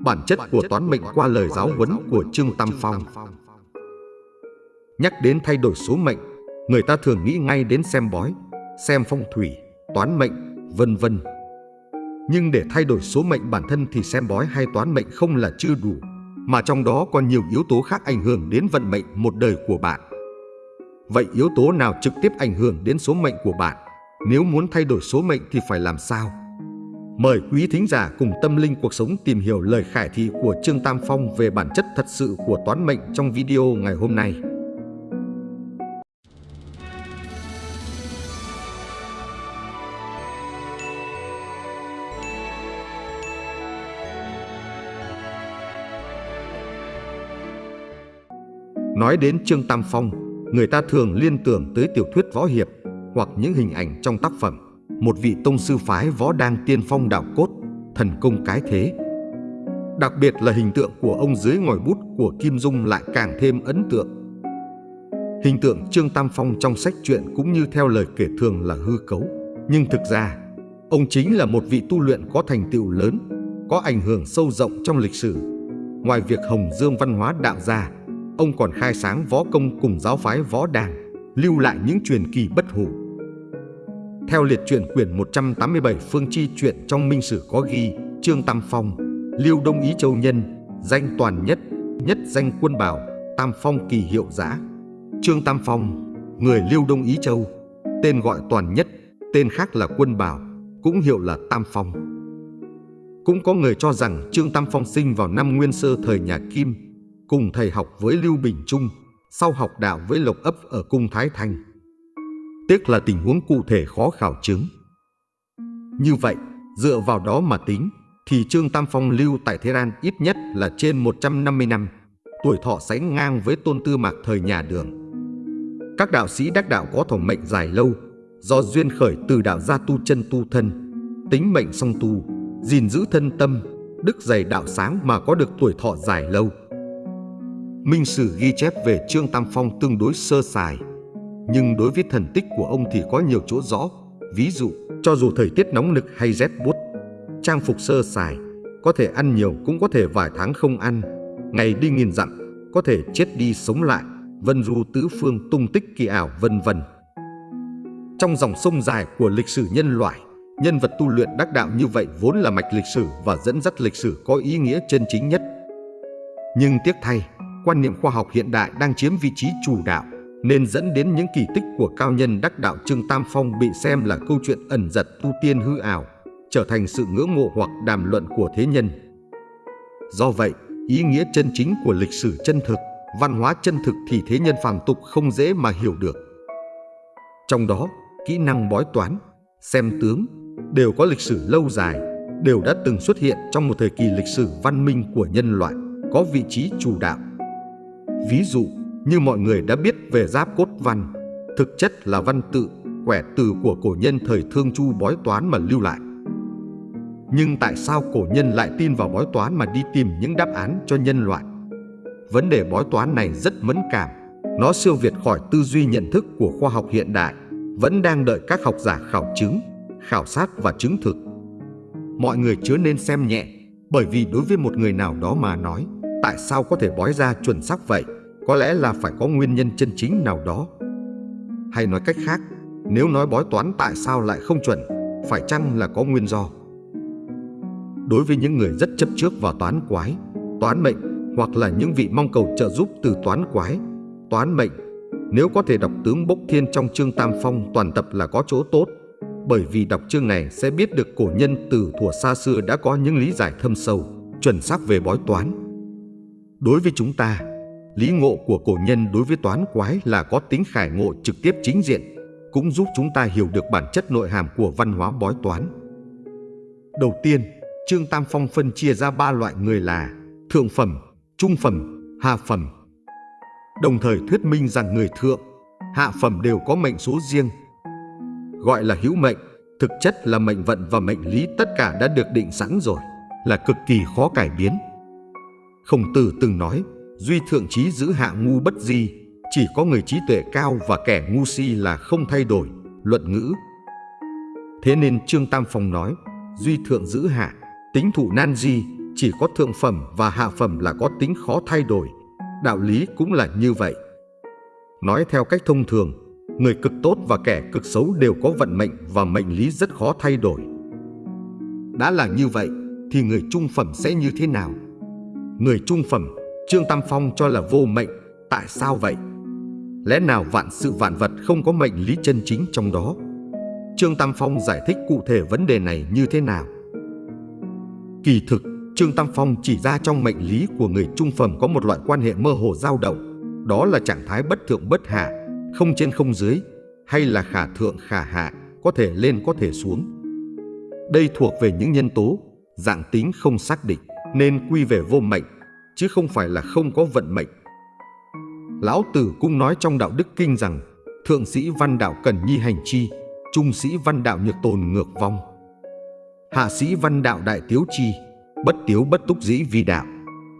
bản chất của toán mệnh qua lời giáo huấn của Trương Tam Phong. Nhắc đến thay đổi số mệnh, người ta thường nghĩ ngay đến xem bói, xem phong thủy, toán mệnh, vân vân. Nhưng để thay đổi số mệnh bản thân thì xem bói hay toán mệnh không là chưa đủ, mà trong đó còn nhiều yếu tố khác ảnh hưởng đến vận mệnh một đời của bạn. Vậy yếu tố nào trực tiếp ảnh hưởng đến số mệnh của bạn? Nếu muốn thay đổi số mệnh thì phải làm sao? Mời quý thính giả cùng tâm linh cuộc sống tìm hiểu lời khải thị của Trương Tam Phong về bản chất thật sự của toán mệnh trong video ngày hôm nay. Nói đến Trương Tam Phong, người ta thường liên tưởng tới tiểu thuyết võ hiệp hoặc những hình ảnh trong tác phẩm. Một vị tông sư phái võ đang tiên phong đạo cốt, thần công cái thế. Đặc biệt là hình tượng của ông dưới ngòi bút của Kim Dung lại càng thêm ấn tượng. Hình tượng Trương Tam Phong trong sách truyện cũng như theo lời kể thường là hư cấu. Nhưng thực ra, ông chính là một vị tu luyện có thành tựu lớn, có ảnh hưởng sâu rộng trong lịch sử. Ngoài việc hồng dương văn hóa đạo gia, ông còn khai sáng võ công cùng giáo phái võ đàng, lưu lại những truyền kỳ bất hủ. Theo liệt truyện quyển 187 Phương Chi truyện trong Minh Sử có ghi Trương Tam Phong, Liêu Đông Ý Châu Nhân, danh toàn nhất, nhất danh quân bảo, Tam Phong kỳ hiệu giã. Trương Tam Phong, người Liêu Đông Ý Châu, tên gọi toàn nhất, tên khác là quân bảo, cũng hiệu là Tam Phong. Cũng có người cho rằng Trương Tam Phong sinh vào năm Nguyên Sơ thời nhà Kim, cùng thầy học với Lưu Bình Trung, sau học đạo với Lộc Ấp ở cung Thái thành Tiếc là tình huống cụ thể khó khảo chứng. Như vậy, dựa vào đó mà tính, thì Trương Tam Phong lưu tại Thế An ít nhất là trên 150 năm, tuổi thọ sánh ngang với tôn tư mạc thời nhà đường. Các đạo sĩ đắc đạo có thọ mệnh dài lâu, do duyên khởi từ đạo gia tu chân tu thân, tính mệnh song tu, gìn giữ thân tâm, đức dày đạo sáng mà có được tuổi thọ dài lâu. Minh Sử ghi chép về Trương Tam Phong tương đối sơ sài, nhưng đối với thần tích của ông thì có nhiều chỗ rõ. Ví dụ, cho dù thời tiết nóng nực hay rét buốt, trang phục sơ sài, có thể ăn nhiều cũng có thể vài tháng không ăn, ngày đi nghìn dặm, có thể chết đi sống lại, vân du tứ phương tung tích kỳ ảo vân vân. Trong dòng sông dài của lịch sử nhân loại, nhân vật tu luyện đắc đạo như vậy vốn là mạch lịch sử và dẫn dắt lịch sử có ý nghĩa chân chính nhất. Nhưng tiếc thay, quan niệm khoa học hiện đại đang chiếm vị trí chủ đạo, nên dẫn đến những kỳ tích của cao nhân đắc đạo Trương Tam Phong bị xem là câu chuyện ẩn giật tu tiên hư ảo, trở thành sự ngưỡng mộ hoặc đàm luận của thế nhân. Do vậy, ý nghĩa chân chính của lịch sử chân thực, văn hóa chân thực thì thế nhân phàm tục không dễ mà hiểu được. Trong đó, kỹ năng bói toán, xem tướng đều có lịch sử lâu dài, đều đã từng xuất hiện trong một thời kỳ lịch sử văn minh của nhân loại, có vị trí chủ đạo. Ví dụ, như mọi người đã biết về giáp cốt văn, thực chất là văn tự, quẻ từ của cổ nhân thời thương chu bói toán mà lưu lại. Nhưng tại sao cổ nhân lại tin vào bói toán mà đi tìm những đáp án cho nhân loại? Vấn đề bói toán này rất mẫn cảm, nó siêu việt khỏi tư duy nhận thức của khoa học hiện đại, vẫn đang đợi các học giả khảo chứng, khảo sát và chứng thực. Mọi người chớ nên xem nhẹ, bởi vì đối với một người nào đó mà nói, tại sao có thể bói ra chuẩn xác vậy? Có lẽ là phải có nguyên nhân chân chính nào đó. Hay nói cách khác, nếu nói bói toán tại sao lại không chuẩn, phải chăng là có nguyên do? Đối với những người rất chấp trước vào toán quái, toán mệnh hoặc là những vị mong cầu trợ giúp từ toán quái, toán mệnh, nếu có thể đọc tướng Bốc Thiên trong chương Tam Phong toàn tập là có chỗ tốt, bởi vì đọc chương này sẽ biết được cổ nhân từ thuở xa xưa đã có những lý giải thâm sâu, chuẩn xác về bói toán. Đối với chúng ta, Lý ngộ của cổ nhân đối với toán quái là có tính khải ngộ trực tiếp chính diện, cũng giúp chúng ta hiểu được bản chất nội hàm của văn hóa bói toán. Đầu tiên, Trương Tam Phong phân chia ra ba loại người là thượng phẩm, trung phẩm, hạ phẩm. Đồng thời thuyết minh rằng người thượng, hạ phẩm đều có mệnh số riêng. Gọi là hữu mệnh, thực chất là mệnh vận và mệnh lý tất cả đã được định sẵn rồi, là cực kỳ khó cải biến. Khổng tử từng nói, Duy thượng trí giữ hạ ngu bất di, chỉ có người trí tuệ cao và kẻ ngu si là không thay đổi, luận ngữ. Thế nên Trương Tam Phong nói, Duy thượng giữ hạ, tính thụ nan di, chỉ có thượng phẩm và hạ phẩm là có tính khó thay đổi, đạo lý cũng là như vậy. Nói theo cách thông thường, người cực tốt và kẻ cực xấu đều có vận mệnh và mệnh lý rất khó thay đổi. Đã là như vậy, thì người trung phẩm sẽ như thế nào? Người trung phẩm, Trương Tam Phong cho là vô mệnh, tại sao vậy? Lẽ nào vạn sự vạn vật không có mệnh lý chân chính trong đó? Trương Tam Phong giải thích cụ thể vấn đề này như thế nào? Kỳ thực, Trương Tam Phong chỉ ra trong mệnh lý của người trung phẩm có một loại quan hệ mơ hồ dao động, đó là trạng thái bất thượng bất hạ, không trên không dưới, hay là khả thượng khả hạ, có thể lên có thể xuống. Đây thuộc về những nhân tố, dạng tính không xác định, nên quy về vô mệnh, chứ không phải là không có vận mệnh. Lão Tử cũng nói trong Đạo Đức Kinh rằng, thượng sĩ văn đạo cần nhi hành chi, trung sĩ văn đạo nhược tồn ngược vong. Hạ sĩ văn đạo đại tiếu chi, bất tiếu bất túc dĩ vi đạo.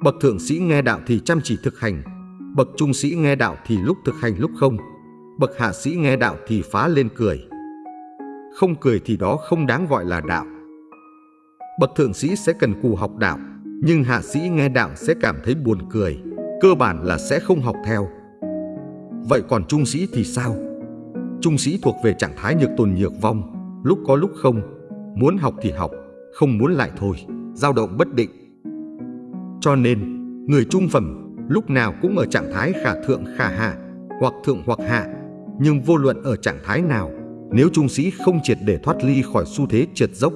Bậc thượng sĩ nghe đạo thì chăm chỉ thực hành, bậc trung sĩ nghe đạo thì lúc thực hành lúc không, bậc hạ sĩ nghe đạo thì phá lên cười. Không cười thì đó không đáng gọi là đạo. Bậc thượng sĩ sẽ cần cù học đạo, nhưng hạ sĩ nghe đạo sẽ cảm thấy buồn cười, cơ bản là sẽ không học theo. Vậy còn trung sĩ thì sao? Trung sĩ thuộc về trạng thái nhược tồn nhược vong, lúc có lúc không, muốn học thì học, không muốn lại thôi, dao động bất định. Cho nên, người trung phẩm lúc nào cũng ở trạng thái khả thượng khả hạ, hoặc thượng hoặc hạ, nhưng vô luận ở trạng thái nào, nếu trung sĩ không triệt để thoát ly khỏi xu thế trượt dốc,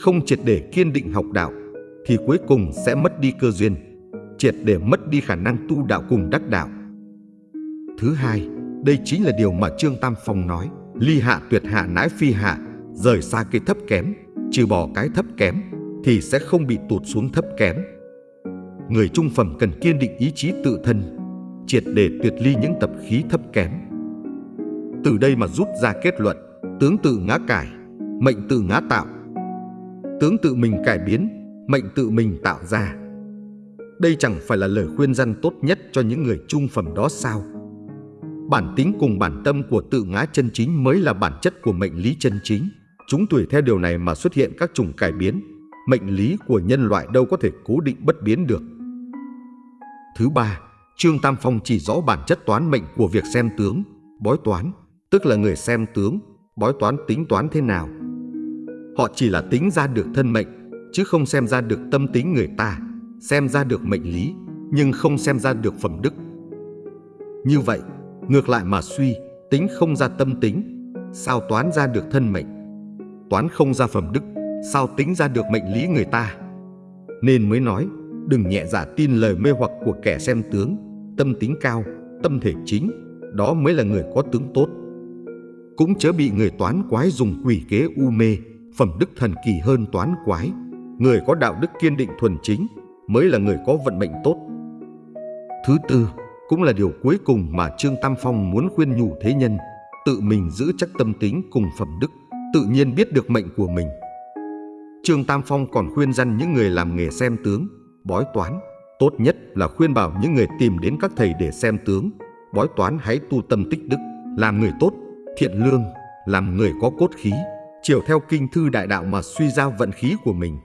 không triệt để kiên định học đạo, thì cuối cùng sẽ mất đi cơ duyên, triệt để mất đi khả năng tu đạo cùng đắc đạo. Thứ hai, đây chính là điều mà Trương Tam Phong nói, ly hạ tuyệt hạ nãi phi hạ, rời xa cái thấp kém, trừ bỏ cái thấp kém, thì sẽ không bị tụt xuống thấp kém. Người trung phẩm cần kiên định ý chí tự thân, triệt để tuyệt ly những tập khí thấp kém. Từ đây mà rút ra kết luận, tướng tự ngã cải, mệnh tự ngã tạo. Tướng tự mình cải biến, mệnh tự mình tạo ra. Đây chẳng phải là lời khuyên răn tốt nhất cho những người trung phẩm đó sao? Bản tính cùng bản tâm của tự ngã chân chính mới là bản chất của mệnh lý chân chính. Chúng tùy theo điều này mà xuất hiện các chủng cải biến. Mệnh lý của nhân loại đâu có thể cố định bất biến được. Thứ ba, Trương Tam Phong chỉ rõ bản chất toán mệnh của việc xem tướng, bói toán, tức là người xem tướng, bói toán tính toán thế nào. Họ chỉ là tính ra được thân mệnh, chứ không xem ra được tâm tính người ta, xem ra được mệnh lý, nhưng không xem ra được phẩm đức. Như vậy, ngược lại mà suy, tính không ra tâm tính, sao toán ra được thân mệnh? Toán không ra phẩm đức, sao tính ra được mệnh lý người ta? Nên mới nói, đừng nhẹ dạ tin lời mê hoặc của kẻ xem tướng, tâm tính cao, tâm thể chính, đó mới là người có tướng tốt. Cũng chớ bị người toán quái dùng quỷ kế u mê, phẩm đức thần kỳ hơn toán quái. Người có đạo đức kiên định thuần chính mới là người có vận mệnh tốt. Thứ tư, cũng là điều cuối cùng mà Trương Tam Phong muốn khuyên nhủ thế nhân, tự mình giữ chắc tâm tính cùng phẩm đức, tự nhiên biết được mệnh của mình. Trương Tam Phong còn khuyên răn những người làm nghề xem tướng, bói toán, tốt nhất là khuyên bảo những người tìm đến các thầy để xem tướng, bói toán hãy tu tâm tích đức, làm người tốt, thiện lương, làm người có cốt khí, chiều theo kinh thư đại đạo mà suy ra vận khí của mình.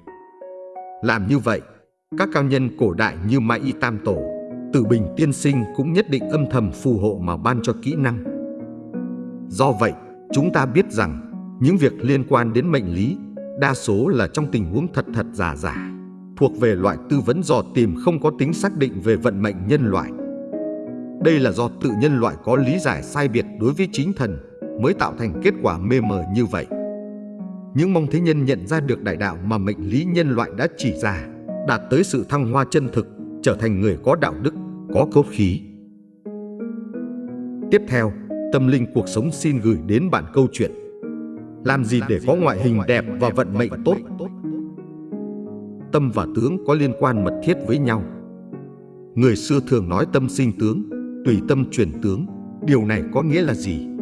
Làm như vậy, các cao nhân cổ đại như Mai Y Tam Tổ, Tử Bình Tiên Sinh cũng nhất định âm thầm phù hộ mà ban cho kỹ năng. Do vậy, chúng ta biết rằng những việc liên quan đến mệnh lý đa số là trong tình huống thật thật giả giả, thuộc về loại tư vấn dò tìm không có tính xác định về vận mệnh nhân loại. Đây là do tự nhân loại có lý giải sai biệt đối với chính thần mới tạo thành kết quả mê mờ như vậy. Những mong thế nhân nhận ra được đại đạo mà mệnh lý nhân loại đã chỉ ra, đạt tới sự thăng hoa chân thực, trở thành người có đạo đức, có cốt khí. Tiếp theo, tâm linh cuộc sống xin gửi đến bạn câu chuyện Làm gì để có ngoại hình đẹp và vận mệnh tốt? Tâm và tướng có liên quan mật thiết với nhau. Người xưa thường nói tâm sinh tướng, tùy tâm chuyển tướng. Điều này có nghĩa là gì?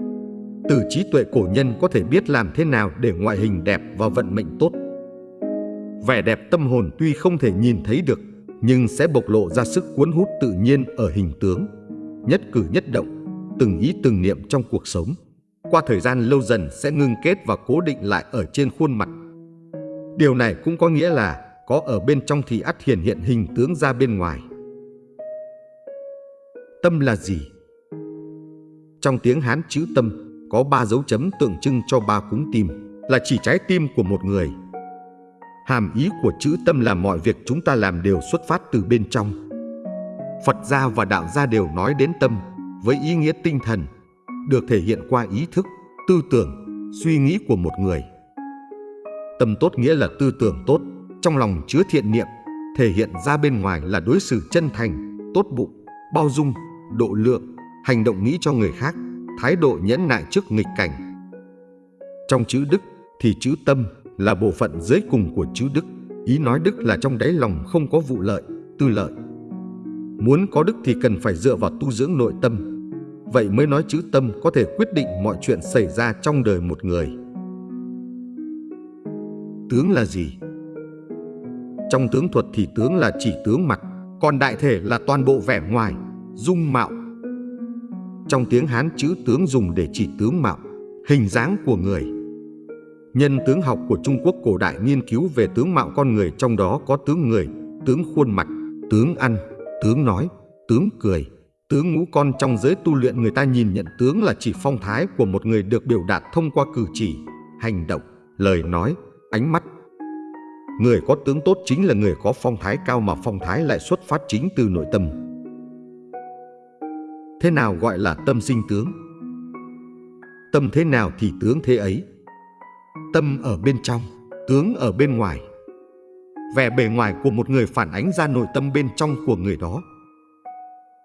Từ trí tuệ cổ nhân có thể biết làm thế nào để ngoại hình đẹp và vận mệnh tốt. Vẻ đẹp tâm hồn tuy không thể nhìn thấy được, nhưng sẽ bộc lộ ra sức cuốn hút tự nhiên ở hình tướng. Nhất cử nhất động, từng ý từng niệm trong cuộc sống. Qua thời gian lâu dần sẽ ngưng kết và cố định lại ở trên khuôn mặt. Điều này cũng có nghĩa là có ở bên trong thì ắt hiển hiện hình tướng ra bên ngoài. Tâm là gì? Trong tiếng Hán chữ tâm có ba dấu chấm tượng trưng cho ba cúng tim, là chỉ trái tim của một người. Hàm ý của chữ tâm là mọi việc chúng ta làm đều xuất phát từ bên trong. Phật gia và đạo gia đều nói đến tâm với ý nghĩa tinh thần, được thể hiện qua ý thức, tư tưởng, suy nghĩ của một người. Tâm tốt nghĩa là tư tưởng tốt, trong lòng chứa thiện niệm, thể hiện ra bên ngoài là đối xử chân thành, tốt bụng, bao dung, độ lượng, hành động nghĩ cho người khác, thái độ nhẫn nại trước nghịch cảnh. Trong chữ đức thì chữ tâm là bộ phận dưới cùng của chữ đức. Ý nói đức là trong đáy lòng không có vụ lợi, tư lợi. Muốn có đức thì cần phải dựa vào tu dưỡng nội tâm. Vậy mới nói chữ tâm có thể quyết định mọi chuyện xảy ra trong đời một người. Tướng là gì? Trong tướng thuật thì tướng là chỉ tướng mặt, còn đại thể là toàn bộ vẻ ngoài, dung mạo, trong tiếng Hán chữ tướng dùng để chỉ tướng mạo, hình dáng của người. Nhân tướng học của Trung Quốc cổ đại nghiên cứu về tướng mạo con người trong đó có tướng người, tướng khuôn mặt, tướng ăn, tướng nói, tướng cười, tướng ngũ con trong giới tu luyện người ta nhìn nhận tướng là chỉ phong thái của một người được biểu đạt thông qua cử chỉ, hành động, lời nói, ánh mắt. Người có tướng tốt chính là người có phong thái cao mà phong thái lại xuất phát chính từ nội tâm. Thế nào gọi là tâm sinh tướng? Tâm thế nào thì tướng thế ấy. Tâm ở bên trong, tướng ở bên ngoài. Vẻ bề ngoài của một người phản ánh ra nội tâm bên trong của người đó.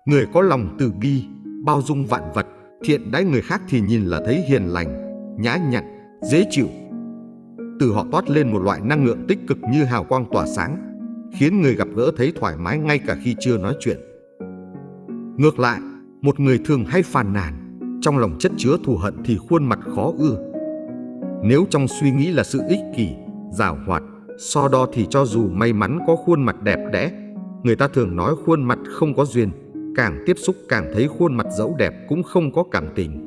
Người có lòng từ bi, bao dung vạn vật, thiện đãi người khác thì nhìn là thấy hiền lành, nhã nhặn, dễ chịu. Từ họ toát lên một loại năng lượng tích cực như hào quang tỏa sáng, khiến người gặp gỡ thấy thoải mái ngay cả khi chưa nói chuyện. Ngược lại, một người thường hay phàn nàn, trong lòng chất chứa thù hận thì khuôn mặt khó ưa. Nếu trong suy nghĩ là sự ích kỷ, giảo hoạt, so đo thì cho dù may mắn có khuôn mặt đẹp đẽ, người ta thường nói khuôn mặt không có duyên, càng tiếp xúc càng thấy khuôn mặt dẫu đẹp cũng không có cảm tình.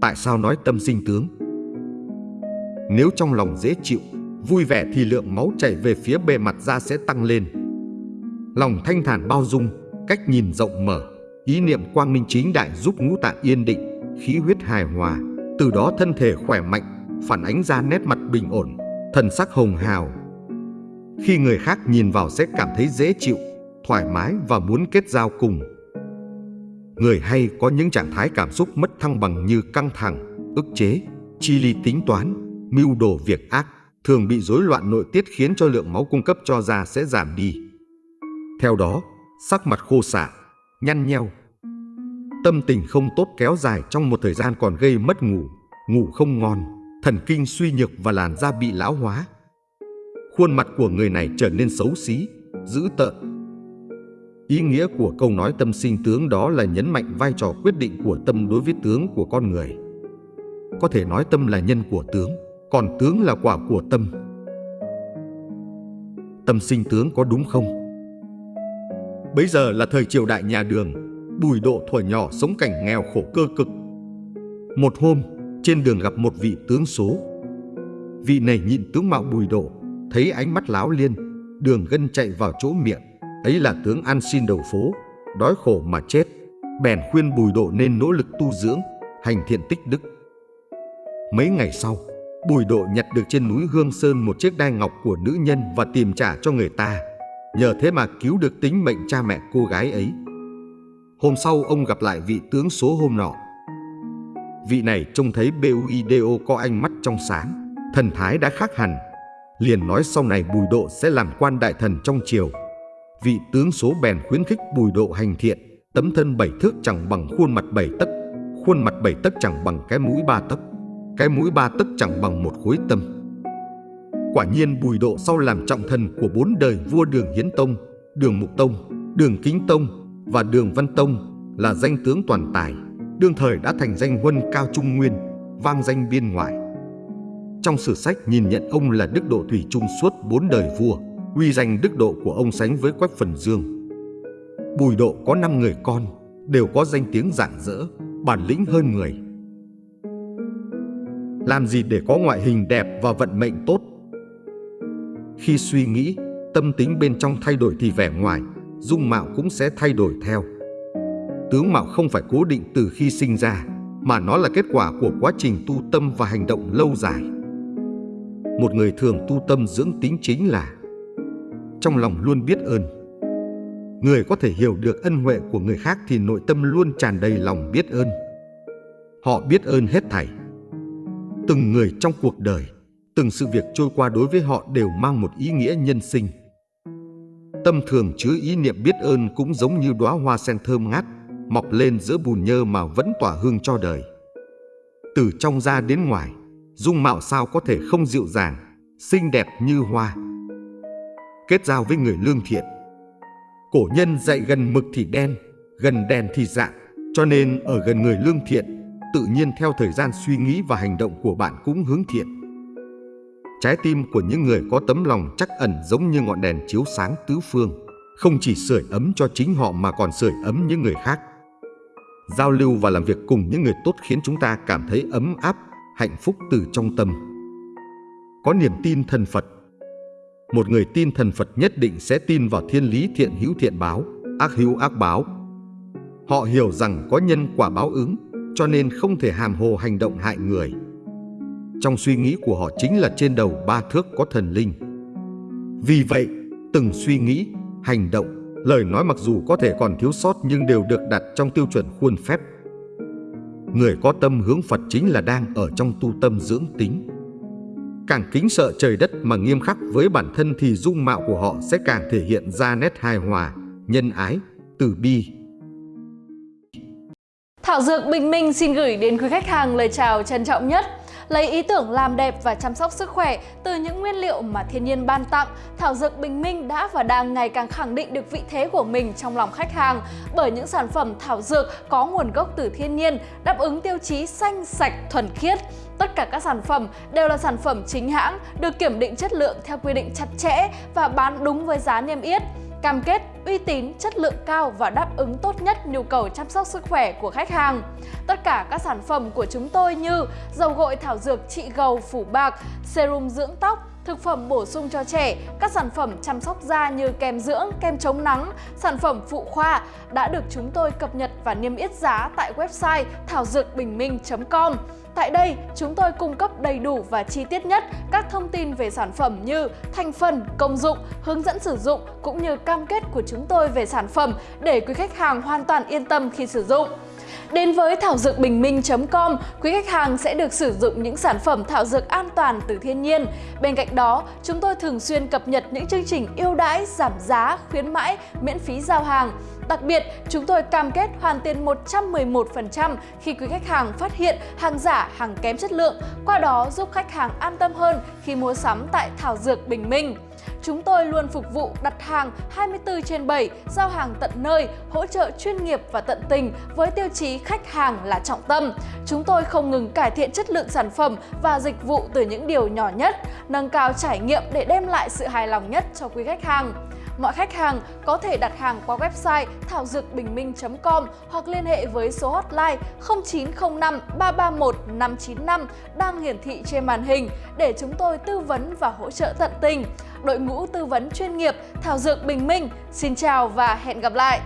Tại sao nói tâm sinh tướng? Nếu trong lòng dễ chịu, vui vẻ thì lượng máu chảy về phía bề mặt da sẽ tăng lên. Lòng thanh thản bao dung, cách nhìn rộng mở, ý niệm quang minh chính đại giúp ngũ tạng yên định, khí huyết hài hòa, từ đó thân thể khỏe mạnh, phản ánh ra nét mặt bình ổn, thần sắc hồng hào. Khi người khác nhìn vào sẽ cảm thấy dễ chịu, thoải mái và muốn kết giao cùng. Người hay có những trạng thái cảm xúc mất thăng bằng như căng thẳng, ức chế, chi ly tính toán, mưu đồ việc ác, thường bị rối loạn nội tiết khiến cho lượng máu cung cấp cho da sẽ giảm đi. Theo đó, sắc mặt khô xạ, nhăn nheo. Tâm tình không tốt kéo dài trong một thời gian còn gây mất ngủ, ngủ không ngon, thần kinh suy nhược và làn da bị lão hóa. Khuôn mặt của người này trở nên xấu xí, dữ tợn. Ý nghĩa của câu nói tâm sinh tướng đó là nhấn mạnh vai trò quyết định của tâm đối với tướng của con người. Có thể nói tâm là nhân của tướng, còn tướng là quả của tâm. Tâm sinh tướng có đúng không? Bấy giờ là thời triều đại nhà đường, Bùi Độ thuở nhỏ sống cảnh nghèo khổ cơ cực. Một hôm, trên đường gặp một vị tướng số. Vị này nhịn tướng mạo Bùi Độ, thấy ánh mắt láo liên, đường gân chạy vào chỗ miệng. Ấy là tướng ăn xin đầu phố, đói khổ mà chết. Bèn khuyên Bùi Độ nên nỗ lực tu dưỡng, hành thiện tích đức. Mấy ngày sau, Bùi Độ nhặt được trên núi Hương Sơn một chiếc đai ngọc của nữ nhân và tìm trả cho người ta. Nhờ thế mà cứu được tính mệnh cha mẹ cô gái ấy. Hôm sau, ông gặp lại vị tướng số hôm nọ. Vị này trông thấy BUIDO có ánh mắt trong sáng, Thần thái đã khác hẳn. Liền nói sau này Bùi Độ sẽ làm quan đại thần trong triều. Vị tướng số bèn khuyến khích Bùi Độ hành thiện, Tấm thân bảy thước chẳng bằng khuôn mặt bảy tấc, Khuôn mặt bảy tấc chẳng bằng cái mũi ba tấc, Cái mũi ba tấc chẳng bằng một khối tâm. Quả nhiên Bùi Độ sau làm trọng thần của bốn đời vua Đường Hiến Tông, Đường Mục Tông, Đường Kính Tông và Đường Văn Tông là danh tướng toàn tài, đương thời đã thành danh huân cao trung nguyên, vang danh biên ngoại. Trong sử sách nhìn nhận ông là đức độ thủy trung suốt bốn đời vua, uy danh đức độ của ông sánh với Quách Phần Dương. Bùi Độ có năm người con, đều có danh tiếng rạng rỡ, bản lĩnh hơn người. Làm gì để có ngoại hình đẹp và vận mệnh tốt khi suy nghĩ, tâm tính bên trong thay đổi thì vẻ ngoài, dung mạo cũng sẽ thay đổi theo. Tướng mạo không phải cố định từ khi sinh ra, mà nó là kết quả của quá trình tu tâm và hành động lâu dài. Một người thường tu tâm dưỡng tính chính là trong lòng luôn biết ơn. Người có thể hiểu được ân huệ của người khác thì nội tâm luôn tràn đầy lòng biết ơn. Họ biết ơn hết thảy. Từng người trong cuộc đời, từng sự việc trôi qua đối với họ đều mang một ý nghĩa nhân sinh. Tâm thường chứa ý niệm biết ơn cũng giống như đóa hoa sen thơm ngát, mọc lên giữa bùn nhơ mà vẫn tỏa hương cho đời. Từ trong ra đến ngoài, dung mạo sao có thể không dịu dàng, xinh đẹp như hoa. Kết giao với người lương thiện. Cổ nhân dạy gần mực thì đen, gần đèn thì dạng, cho nên ở gần người lương thiện, tự nhiên theo thời gian suy nghĩ và hành động của bạn cũng hướng thiện. Trái tim của những người có tấm lòng chắc ẩn giống như ngọn đèn chiếu sáng tứ phương, không chỉ sưởi ấm cho chính họ mà còn sưởi ấm những người khác. Giao lưu và làm việc cùng những người tốt khiến chúng ta cảm thấy ấm áp, hạnh phúc từ trong tâm. Có niềm tin thần Phật. Một người tin thần Phật nhất định sẽ tin vào thiên lý thiện hữu thiện báo, ác hữu ác báo. Họ hiểu rằng có nhân quả báo ứng, cho nên không thể hàm hồ hành động hại người. Trong suy nghĩ của họ chính là trên đầu ba thước có thần linh. Vì vậy, từng suy nghĩ, hành động, lời nói mặc dù có thể còn thiếu sót nhưng đều được đặt trong tiêu chuẩn khuôn phép. Người có tâm hướng Phật chính là đang ở trong tu tâm dưỡng tính. Càng kính sợ trời đất mà nghiêm khắc với bản thân thì dung mạo của họ sẽ càng thể hiện ra nét hài hòa, nhân ái, từ bi, Thảo Dược Bình Minh xin gửi đến quý khách hàng lời chào trân trọng nhất. Lấy ý tưởng làm đẹp và chăm sóc sức khỏe từ những nguyên liệu mà thiên nhiên ban tặng, Thảo Dược Bình Minh đã và đang ngày càng khẳng định được vị thế của mình trong lòng khách hàng bởi những sản phẩm thảo dược có nguồn gốc từ thiên nhiên, đáp ứng tiêu chí xanh, sạch, thuần khiết. Tất cả các sản phẩm đều là sản phẩm chính hãng, được kiểm định chất lượng theo quy định chặt chẽ và bán đúng với giá niêm yết cam kết uy tín, chất lượng cao và đáp ứng tốt nhất nhu cầu chăm sóc sức khỏe của khách hàng. Tất cả các sản phẩm của chúng tôi như dầu gội thảo dược trị gầu phủ bạc, serum dưỡng tóc, thực phẩm bổ sung cho trẻ, các sản phẩm chăm sóc da như kem dưỡng, kem chống nắng, sản phẩm phụ khoa đã được chúng tôi cập nhật và niêm yết giá tại website thảo dược bình minh.com. Tại đây, chúng tôi cung cấp đầy đủ và chi tiết nhất các thông tin về sản phẩm như thành phần, công dụng, hướng dẫn sử dụng cũng như cam kết của chúng tôi về sản phẩm để quý khách hàng hoàn toàn yên tâm khi sử dụng. Đến với thảo dược bình minh.com, quý khách hàng sẽ được sử dụng những sản phẩm thảo dược an toàn từ thiên nhiên. Bên cạnh đó, chúng tôi thường xuyên cập nhật những chương trình ưu đãi, giảm giá, khuyến mãi, miễn phí giao hàng. Đặc biệt, chúng tôi cam kết hoàn tiền 111% khi quý khách hàng phát hiện hàng giả, hàng kém chất lượng, qua đó giúp khách hàng an tâm hơn khi mua sắm tại Thảo Dược Bình Minh. Chúng tôi luôn phục vụ đặt hàng 24 trên 7, giao hàng tận nơi, hỗ trợ chuyên nghiệp và tận tình với tiêu chí khách hàng là trọng tâm. Chúng tôi không ngừng cải thiện chất lượng sản phẩm và dịch vụ từ những điều nhỏ nhất, nâng cao trải nghiệm để đem lại sự hài lòng nhất cho quý khách hàng. Mọi khách hàng có thể đặt hàng qua website thảo dược bình minh.com hoặc liên hệ với số hotline 0905 331 595 đang hiển thị trên màn hình để chúng tôi tư vấn và hỗ trợ tận tình. Đội ngũ tư vấn chuyên nghiệp Thảo Dược Bình Minh, xin chào và hẹn gặp lại!